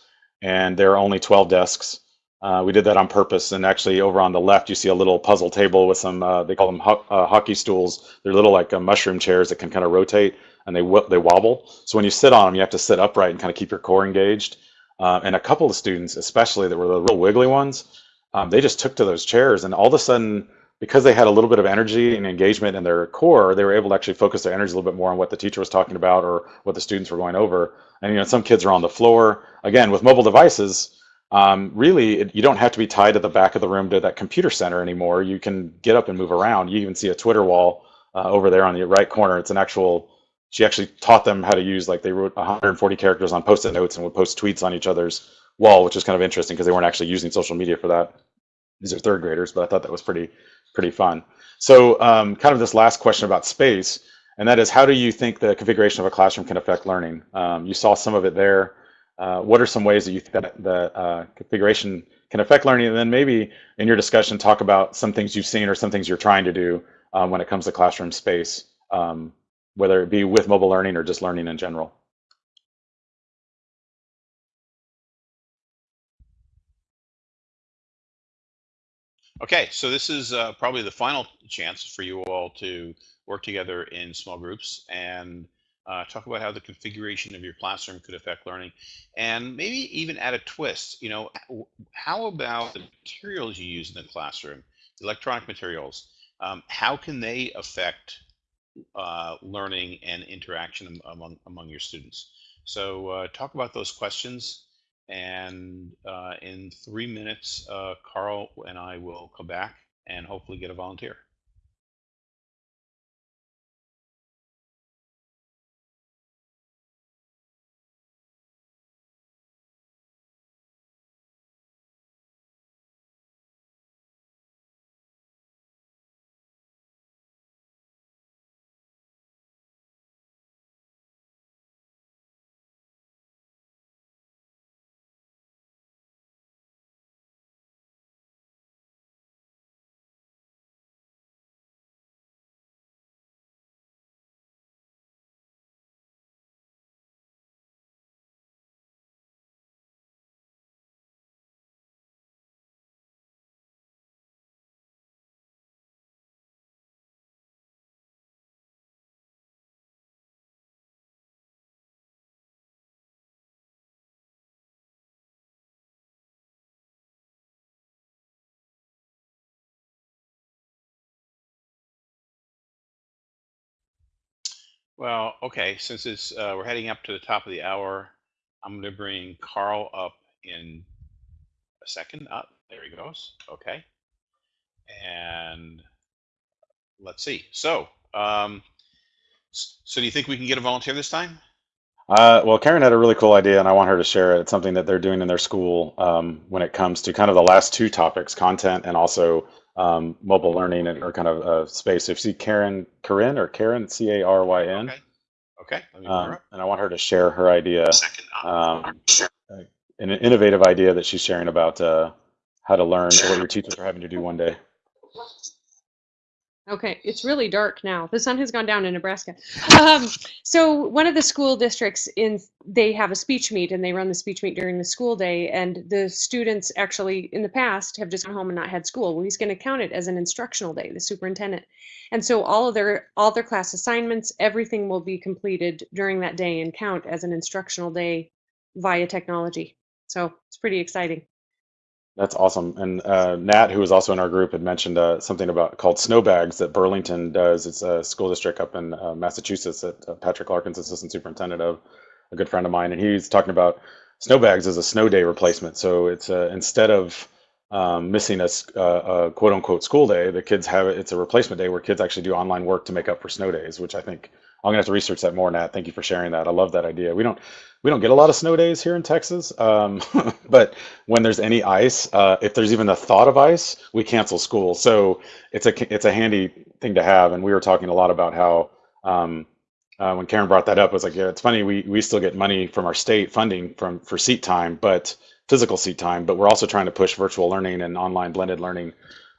and there are only 12 desks. Uh, we did that on purpose, and actually over on the left you see a little puzzle table with some, uh, they call them ho uh, hockey stools. They're little like uh, mushroom chairs that can kind of rotate and they, they wobble. So when you sit on them, you have to sit upright and kind of keep your core engaged. Uh, and a couple of students, especially that were the real wiggly ones, um, they just took to those chairs and all of a sudden, because they had a little bit of energy and engagement in their core, they were able to actually focus their energy a little bit more on what the teacher was talking about or what the students were going over. And you know, some kids are on the floor. Again, with mobile devices, um, really, it, you don't have to be tied to the back of the room to that computer center anymore. You can get up and move around. You even see a Twitter wall uh, over there on the right corner. It's an actual, she actually taught them how to use, like they wrote 140 characters on post-it notes and would post tweets on each other's wall, which is kind of interesting because they weren't actually using social media for that. These are third graders, but I thought that was pretty, pretty fun. So um, kind of this last question about space, and that is how do you think the configuration of a classroom can affect learning? Um, you saw some of it there. Uh, what are some ways that you think that the uh, configuration can affect learning? And then maybe in your discussion, talk about some things you've seen or some things you're trying to do um, when it comes to classroom space, um, whether it be with mobile learning or just learning in general. Okay, so this is uh, probably the final chance for you all to work together in small groups and uh, talk about how the configuration of your classroom could affect learning and maybe even add a twist you know how about the materials you use in the classroom electronic materials? Um, how can they affect uh, learning and interaction among among your students? So uh, talk about those questions and uh, in three minutes uh, Carl and I will come back and hopefully get a volunteer Well, okay, since it's, uh, we're heading up to the top of the hour, I'm gonna bring Carl up in a second. Ah, there he goes. Okay. And let's see. So, um, so do you think we can get a volunteer this time? Uh, well, Karen had a really cool idea, and I want her to share it. It's something that they're doing in their school um, when it comes to kind of the last two topics, content and also um, mobile learning and or kind of uh, space. If you see Karen, Corinne or Karen, C A R Y N, Okay. Okay. Let me bring her um, and I want her to share her idea, um, an innovative idea that she's sharing about uh, how to learn or what your teachers are having to do one day. Okay, it's really dark now. The sun has gone down in Nebraska. Um, so one of the school districts in they have a speech meet and they run the speech meet during the school day and the students actually in the past have just gone home and not had school. Well, he's going to count it as an instructional day, the superintendent. And so all of their all their class assignments, everything will be completed during that day and count as an instructional day via technology. So it's pretty exciting. That's awesome. And uh, Nat, who was also in our group, had mentioned uh, something about called snowbags that Burlington does. It's a school district up in uh, Massachusetts that uh, Patrick Larkin's assistant superintendent of, a good friend of mine, and he's talking about snowbags as a snow day replacement. So it's uh, instead of um, missing a, uh, a quote unquote school day, the kids have it. It's a replacement day where kids actually do online work to make up for snow days, which I think I'm gonna have to research that more. Nat, thank you for sharing that. I love that idea. We don't we don't get a lot of snow days here in Texas, um, [laughs] but when there's any ice, uh, if there's even the thought of ice, we cancel school. So it's a it's a handy thing to have. And we were talking a lot about how um, uh, when Karen brought that up, it was like, yeah, it's funny. We we still get money from our state funding from for seat time, but physical seat time. But we're also trying to push virtual learning and online blended learning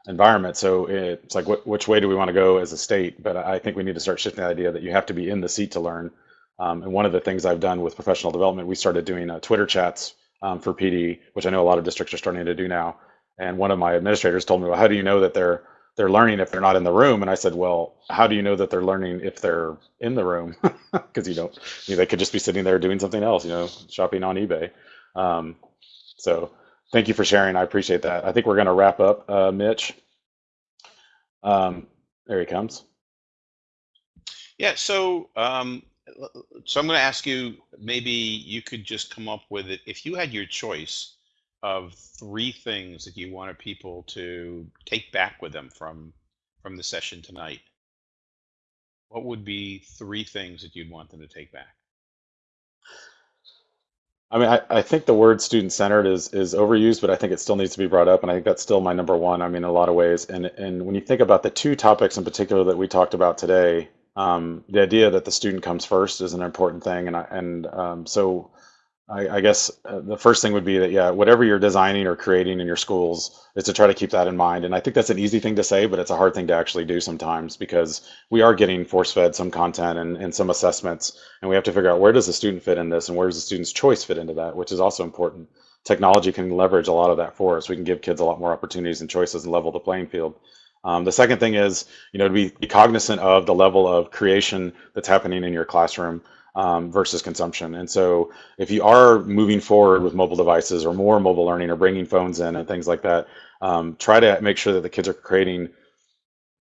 environment. So it's like, wh- which way do we want to go as a state? But I think we need to start shifting the idea that you have to be in the seat to learn. Um, and one of the things I've done with professional development, we started doing uh, Twitter chats um, for PD, which I know a lot of districts are starting to do now. And one of my administrators told me, "Well, how do you know that they're they're learning if they're not in the room?" And I said, "Well, how do you know that they're learning if they're in the room? [laughs] Because you don't, you know, they could just be sitting there doing something else, you know, shopping on eBay." Um, so, thank you for sharing. I appreciate that. I think we're going to wrap up, uh, Mitch. Um, there he comes. Yeah. So, um, so I'm going to ask you. Maybe you could just come up with it. If you had your choice of three things that you wanted people to take back with them from from the session tonight, what would be three things that you'd want them to take back? I mean, I, I think the word student centered is is overused, but I think it still needs to be brought up, and I think that's still my number one. I mean, in a lot of ways, and and when you think about the two topics in particular that we talked about today, um, the idea that the student comes first is an important thing, and I, and um, so I, I guess uh, the first thing would be that yeah, whatever you're designing or creating in your schools is to try to keep that in mind. And I think that's an easy thing to say, but it's a hard thing to actually do sometimes because we are getting force fed some content and, and some assessments, and we have to figure out where does the student fit in this and where does the student's choice fit into that, which is also important. Technology can leverage a lot of that for us. We can give kids a lot more opportunities and choices and level the playing field. Um, the second thing is, you know, to be, be cognizant of the level of creation that's happening in your classroom um, versus consumption. And so, if you are moving forward with mobile devices or more mobile learning or bringing phones in and things like that, um, try to make sure that the kids are creating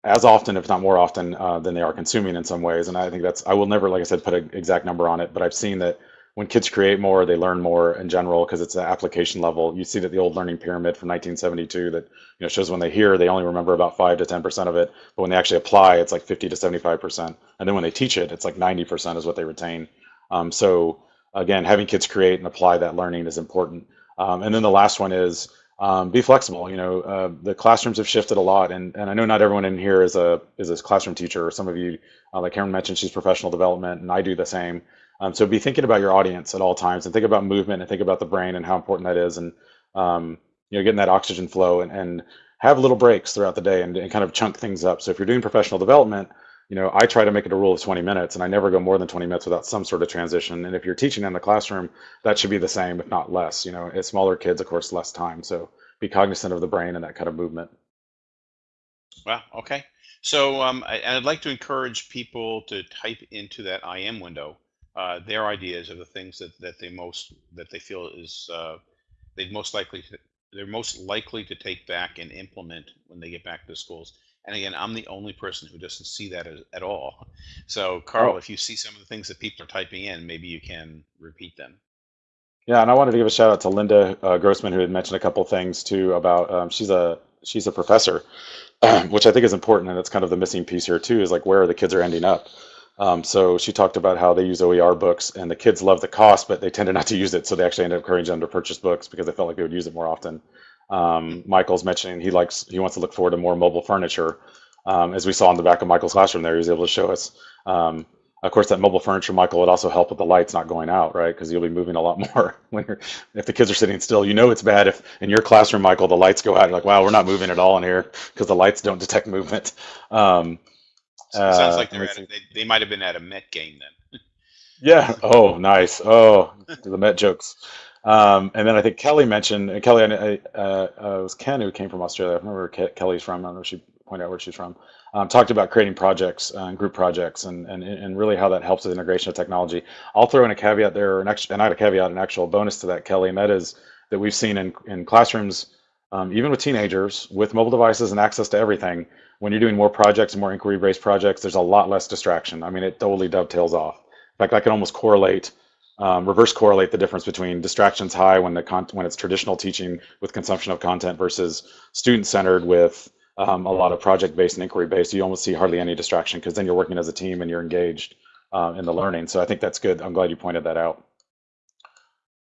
as often, if not more often, uh, than they are consuming in some ways. And I think that's, I will never, like I said, put an exact number on it, but I've seen that when kids create more, they learn more in general because it's an application level. You see that the old learning pyramid from 1972 that you know shows when they hear, they only remember about five to 10% of it, but when they actually apply, it's like 50 to 75%. And then when they teach it, it's like 90% is what they retain. Um, so again, having kids create and apply that learning is important. Um, and then the last one is um, be flexible. You know, uh, the classrooms have shifted a lot, and, and I know not everyone in here is a is a classroom teacher. Some of you, uh, like Karen mentioned, she's professional development, and I do the same. Um, so be thinking about your audience at all times, and think about movement, and think about the brain and how important that is, and um, you know, getting that oxygen flow, and, and have little breaks throughout the day, and, and kind of chunk things up. So if you're doing professional development, you know, I try to make it a rule of 20 minutes, and I never go more than 20 minutes without some sort of transition. And if you're teaching in the classroom, that should be the same, if not less. You know, it's smaller kids, of course, less time. So be cognizant of the brain and that kind of movement. Well, okay. So, um, I, I'd like to encourage people to type into that IM window uh, their ideas of the things that, that they most that they feel is uh, they'd most likely to, they're most likely to take back and implement when they get back to schools. And again, I'm the only person who doesn't see that at, at all. So, Carl, Oh. if you see some of the things that people are typing in, maybe you can repeat them. Yeah, and I wanted to give a shout out to Linda uh, Grossman, who had mentioned a couple things too about um, she's a she's a professor, [clears throat] which I think is important, and it's kind of the missing piece here too. Is like where the kids are ending up. Um, so she talked about how they use OER books, and the kids love the cost, but they tended not to use it, so they actually ended up encouraging them to purchase books because they felt like they would use it more often. Um, Michael's mentioning he likes he wants to look forward to more mobile furniture, um, as we saw in the back of Michael's classroom. There, he was able to show us. Um, of course, that mobile furniture, Michael, would also help with the lights not going out, right? Because you'll be moving a lot [laughs] more when you're, if the kids are sitting still. You know it's bad if in your classroom, Michael, the lights go out. You're like, wow, we're not moving at all in here because the lights don't detect movement. Sounds uh, like they're at a, they, they might have been at a Met game then. [laughs] Yeah. Oh, nice. Oh, the Met jokes. Um, and then I think Kelly mentioned and Kelly. I, uh, uh, it was Ken who came from Australia. I remember where Ke- Kelly's from. I don't know if she pointed out where she's from. Um, talked about creating projects uh, and group projects and, and and really how that helps with integration of technology. I'll throw in a caveat there, an extra, not a caveat, an actual bonus to that, Kelly, and that is that we've seen in in classrooms, um, even with teenagers, with mobile devices and access to everything. When you're doing more projects and more inquiry-based projects, there's a lot less distraction. I mean, it totally dovetails off. In fact, I can almost correlate, um, reverse correlate the difference between distractions high when the when it's traditional teaching with consumption of content versus student centered with um, a lot of project based and inquiry based. You almost see hardly any distraction because then you're working as a team and you're engaged uh, in the learning. So I think that's good. I'm glad you pointed that out.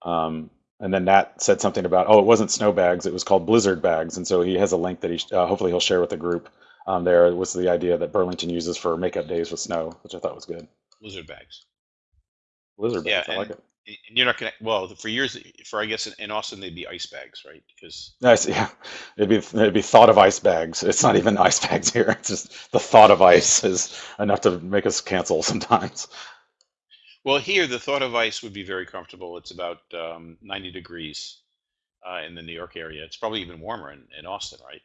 Um, and then Nat said something about oh, it wasn't snow bags; it was called blizzard bags. And so he has a link that he uh, hopefully he'll share with the group. Um, there was the idea that Burlington uses for makeup days with snow, which I thought was good. Blizzard bags. Blizzard Yeah, I like it. And you're not gonna. Well, for years, for I guess in, in Austin they'd be ice bags, right? Because Nice, yeah. It'd be it'd be thought of ice bags. It's not even ice bags here. It's just the thought of ice is enough to make us cancel sometimes. well, here the thought of ice would be very comfortable. It's about um, 90 degrees uh, in the New York area. It's probably even warmer in, in Austin, right?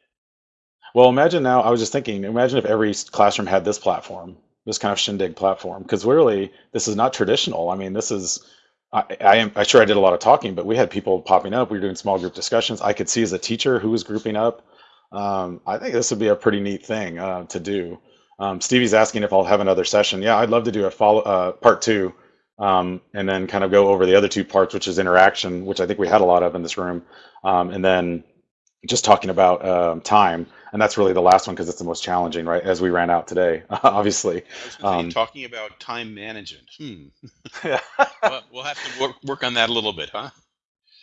Well, imagine now. I was just thinking. Imagine if every classroom had this platform, this kind of shindig platform, because really this is not traditional. I mean, this is. I, I am. I sure I did a lot of talking, but we had people popping up. We were doing small group discussions. I could see as a teacher who was grouping up. Um, I think this would be a pretty neat thing uh, to do. Um, Stevie's asking if I'll have another session. Yeah, I'd love to do a follow uh, part two, um, and then kind of go over the other two parts, which is interaction, which I think we had a lot of in this room, um, and then just talking about um, time. And that's really the last one because it's the most challenging, right? As we ran out today, [laughs] obviously. I was say, Um, talking about time management. Hmm. yeah. [laughs] well, we'll have to work, work on that a little bit, huh?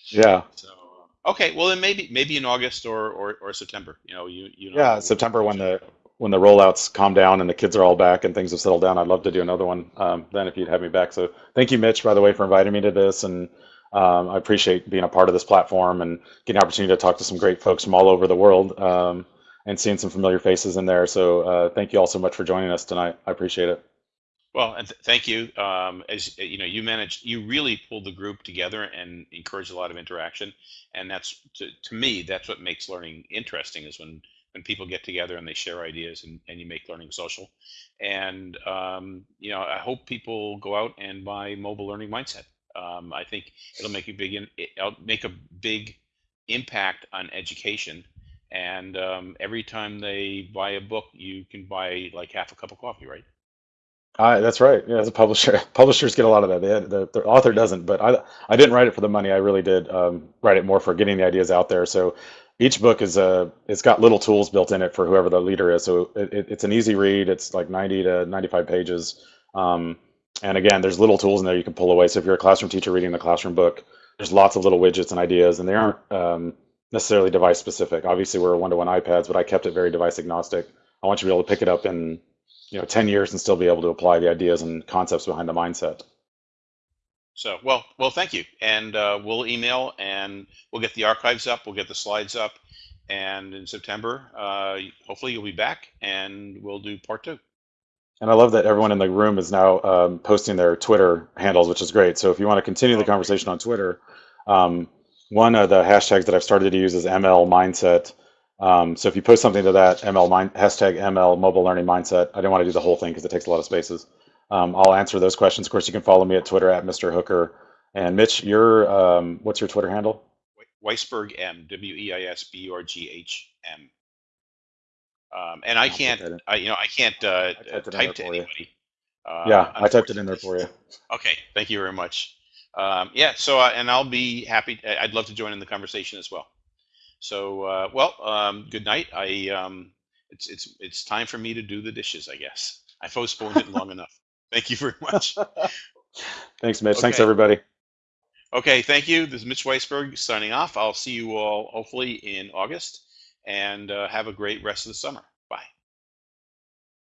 Yeah. So uh, okay, well then maybe maybe in August or or, or September. You know, you you know. Yeah, September when the when the rollouts calm down and the kids are all back and things have settled down, I'd love to do another one um, then if you'd have me back. So thank you, Mitch, by the way, for inviting me to this, and um, I appreciate being a part of this platform and getting an opportunity to talk to some great folks from all over the world um, and seeing some familiar faces in there. So uh, thank you all so much for joining us tonight. I appreciate it. Well, and th- thank you. Um, as you know, you managed, you really pulled the group together and encouraged a lot of interaction. And that's to, to me, that's what makes learning interesting is when when people get together and they share ideas and, and you make learning social. And um, you know, I hope people go out and buy mobile learning mindset. Um, I think it'll make a big in, it'll make a big impact on education. And um, every time they buy a book, you can buy like half a cup of coffee, right? Uh, that's right. Yeah, as a publisher, [laughs] publishers get a lot of that. The, the, the author doesn't, but I, I didn't write it for the money. I really did um, write it more for getting the ideas out there. So each book is a, it's got little tools built in it for whoever the leader is. So it, it, it's an easy read. It's like 90 to 95 pages. Um, and again, there's little tools in there you can pull away. So if you're a classroom teacher reading the classroom book, there's lots of little widgets and ideas, and they aren't um, necessarily device specific. Obviously, we're one-to-one iPads, but I kept it very device agnostic. I want you to be able to pick it up in you know 10 years and still be able to apply the ideas and concepts behind the mindset So, well, well, thank you. And uh, we'll email and we'll get the archives up. We'll get the slides up. And in September, uh, hopefully you'll be back and we'll do part two. and i love that everyone in the room is now um, posting their twitter handles which is great so if you want to continue the Oh, conversation on twitter um, one of the hashtags that i've started to use is ml mindset um, so if you post something to that ml mind, hashtag ml mobile learning mindset i didn't want to do the whole thing because it takes a lot of spaces um, i'll answer those questions of course you can follow me at twitter at mr hooker and mitch your um, what's your twitter handle Weisburgh M, W E I S B U R G H M. Um, and I can't. I, you know, I can't uh, I typed it in there type to anybody. Uh, Yeah, I typed it in there for you. Okay, thank you very much. Um, yeah, so uh, and I'll be happy. I'd love to join in the conversation as well. So, uh, well, um, good night. I um, it's it's it's time for me to do the dishes. I guess I postponed it long enough. Thank you very much. [laughs] Thanks, Mitch. Thanks, everybody. Okay, thank you. This is Mitch Weisburgh signing off. I'll see you all hopefully in August, and uh, have a great rest of the summer.